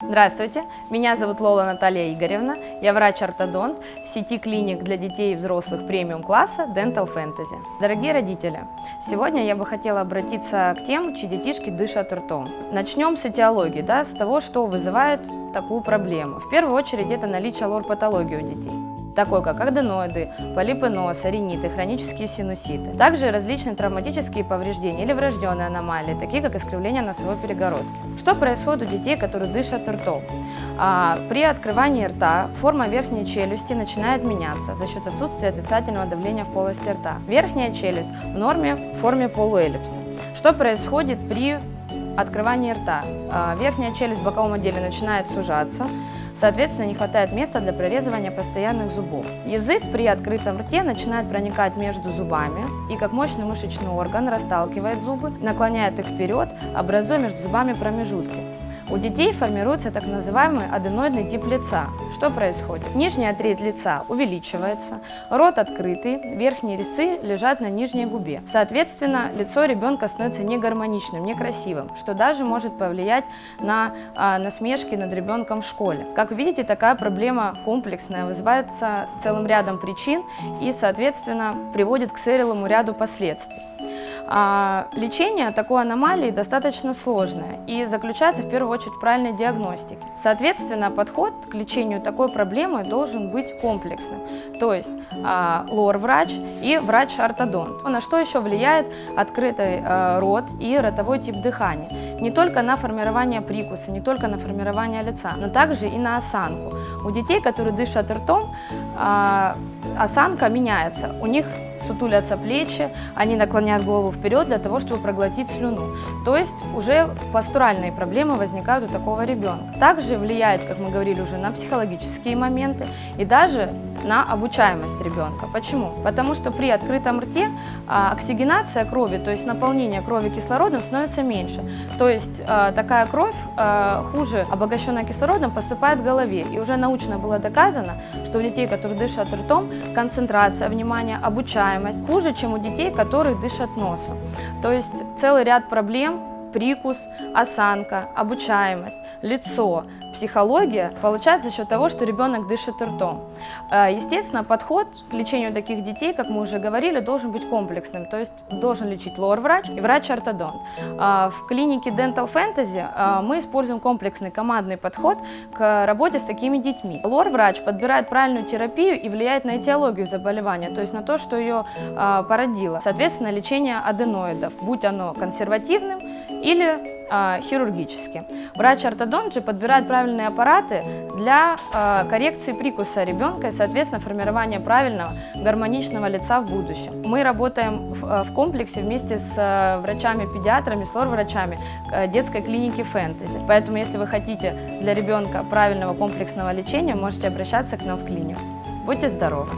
Здравствуйте, меня зовут Лола Наталья Игоревна, я врач-ортодонт в сети клиник для детей и взрослых премиум-класса Dental Fantasy. Дорогие родители, сегодня я бы хотела обратиться к тем, чьи детишки дышат ртом. Начнем с этиологии, да, с того, что вызывает такую проблему. В первую очередь это наличие лор-патологии у детей такой как аденоиды, полипы носа, риниты, хронические синуситы. Также различные травматические повреждения или врожденные аномалии, такие как искривление носовой перегородки. Что происходит у детей, которые дышат ртом? А, при открывании рта форма верхней челюсти начинает меняться за счет отсутствия отрицательного давления в полости рта. Верхняя челюсть в норме в форме полуэллипса. Что происходит при открывании рта? А, верхняя челюсть в боковом отделе начинает сужаться, Соответственно, не хватает места для прорезывания постоянных зубов. Язык при открытом рте начинает проникать между зубами и как мощный мышечный орган расталкивает зубы, наклоняет их вперед, образуя между зубами промежутки. У детей формируется так называемый аденоидный тип лица. Что происходит? Нижняя треть лица увеличивается, рот открытый, верхние резцы лежат на нижней губе. Соответственно, лицо ребенка становится негармоничным, некрасивым, что даже может повлиять на а, насмешки над ребенком в школе. Как видите, такая проблема комплексная, вызывается целым рядом причин и, соответственно, приводит к целому ряду последствий. А, лечение такой аномалии достаточно сложное и заключается в первую очередь в правильной диагностике. Соответственно, подход к лечению такой проблемы должен быть комплексным, то есть а, лор-врач и врач-ортодонт. На что еще влияет открытый а, рот и ротовой тип дыхания? Не только на формирование прикуса, не только на формирование лица, но также и на осанку. У детей, которые дышат ртом, осанка меняется. У них сутулятся плечи, они наклоняют голову вперед для того, чтобы проглотить слюну. То есть уже постуральные проблемы возникают у такого ребенка. Также влияет, как мы говорили уже, на психологические моменты и даже на обучаемость ребенка. Почему? Потому что при открытом рте а, оксигенация крови, то есть наполнение крови кислородом становится меньше. То есть а, такая кровь а, хуже обогащенная кислородом поступает в голове. И уже научно было доказано, что у детей, которые дышат ртом, концентрация внимания, обучаемость хуже, чем у детей, которые дышат носом. То есть целый ряд проблем прикус, осанка, обучаемость, лицо, психология получается за счет того, что ребенок дышит ртом. Э, естественно, подход к лечению таких детей, как мы уже говорили, должен быть комплексным, то есть должен лечить лор-врач и врач-ортодонт. Э, в клинике Dental Fantasy э, мы используем комплексный командный подход к работе с такими детьми. Лор-врач подбирает правильную терапию и влияет на этиологию заболевания, то есть на то, что ее породило. Соответственно, лечение аденоидов, будь оно консервативным или э, хирургически. Врач-ортодонт же подбирает правильные аппараты для э, коррекции прикуса ребенка и, соответственно, формирования правильного гармоничного лица в будущем. Мы работаем в, э, в комплексе вместе с э, врачами-педиатрами, с лор-врачами э, детской клиники «Фэнтези». Поэтому, если вы хотите для ребенка правильного комплексного лечения, можете обращаться к нам в клинику. Будьте здоровы!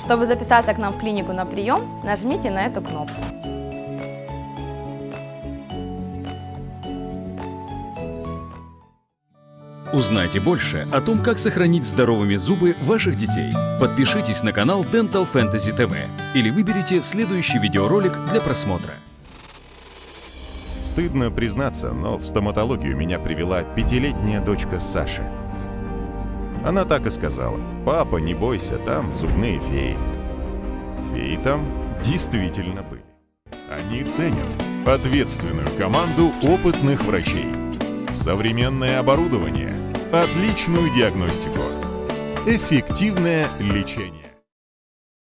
Чтобы записаться к нам в клинику на прием, нажмите на эту кнопку. Узнайте больше о том, как сохранить здоровыми зубы ваших детей. Подпишитесь на канал Dental Fantasy TV или выберите следующий видеоролик для просмотра. Стыдно признаться, но в стоматологию меня привела пятилетняя дочка Саши. Она так и сказала. «Папа, не бойся, там зубные феи». Феи там действительно были. Они ценят ответственную команду опытных врачей, современное оборудование – отличную диагностику, эффективное лечение.